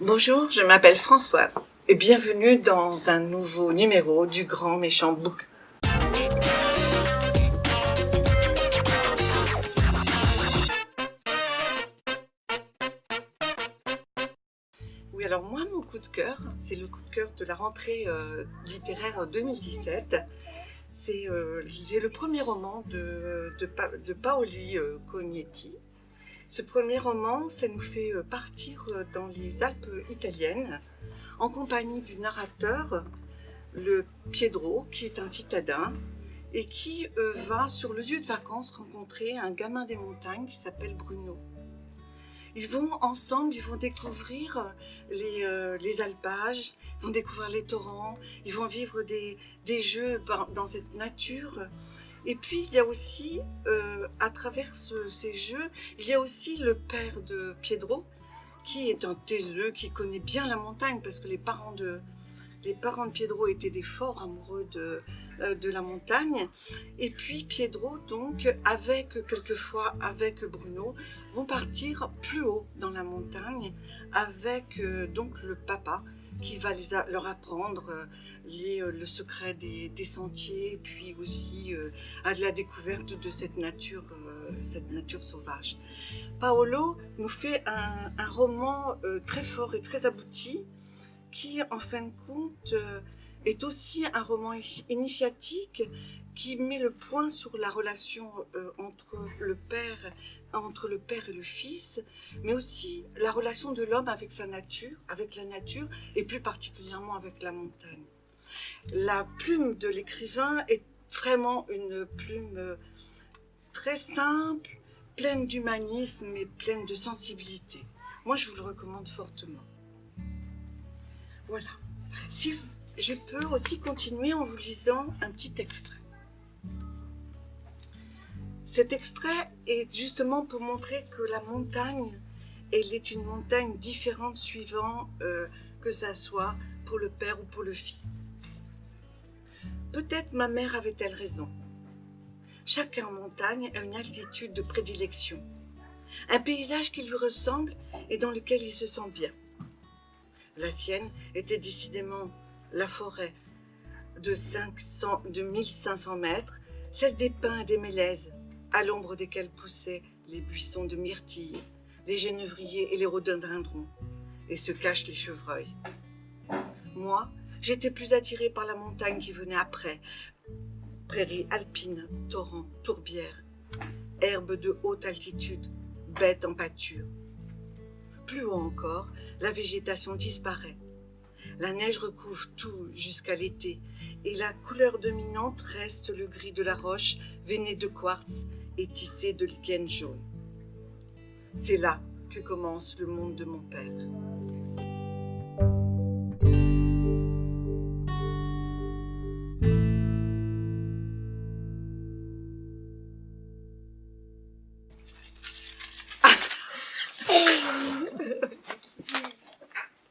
Bonjour, je m'appelle Françoise et bienvenue dans un nouveau numéro du Grand Méchant Book. Oui, alors moi, mon coup de cœur, c'est le coup de cœur de la rentrée euh, littéraire 2017. C'est euh, le premier roman de, de, Paoli euh, Cognetti, ce premier roman, ça nous fait euh, partir euh, dans les Alpes italiennes en compagnie du narrateur, le Piedro, qui est un citadin et qui euh, va sur le lieu de vacances rencontrer un gamin des montagnes qui s'appelle Bruno. Ils vont ensemble, ils vont découvrir les, alpages, vont découvrir les torrents, ils vont vivre des, des jeux dans cette nature et puis, il y a aussi, euh, à travers ces jeux, il y a aussi le père de Piedro, qui est un taiseux, qui connaît bien la montagne, parce que les parents de, les parents de Piedro étaient des forts amoureux de, euh, la montagne. Et puis Piedro, donc, avec quelquefois avec Bruno, vont partir plus haut dans la montagne avec euh, donc le papa qui va leur apprendre euh, les, euh, le secret des, sentiers, puis aussi euh, à la découverte de cette nature, cette nature sauvage. Paolo nous fait un roman très fort et très abouti, qui en fin de compte est aussi un roman initiatique qui met le point sur la relation euh, entre, le père, entre le père et le fils, mais aussi la relation de l'homme avec sa nature, avec la nature, et plus particulièrement avec la montagne. La plume de l'écrivain est vraiment une plume euh, très simple, pleine d'humanisme et pleine de sensibilité. Moi, je vous le recommande fortement. Voilà. Je peux aussi continuer en vous lisant un petit extrait. Cet extrait est justement pour montrer que la montagne, elle est une montagne différente suivant euh, que ça soit pour le père ou pour le fils. Peut-être ma mère avait-elle raison. Chacun en montagne a une altitude de prédilection, un paysage qui lui ressemble et dans lequel il se sent bien. La sienne était décidément la forêt de, 500, de 1500 mètres, celle des pins et des mélèzes, à l'ombre desquels poussaient les buissons de myrtilles, les genévriers et les rhododendrons, et se cachent les chevreuils. Moi, j'étais plus attirée par la montagne qui venait après, prairies alpines, torrents, tourbières, herbes de haute altitude, bêtes en pâture. Plus haut encore, la végétation disparaît. La neige recouvre tout jusqu'à l'été, et la couleur dominante reste le gris de la roche veinée de quartz et tissé de lichen jaune. C'est là que commence le monde de mon père.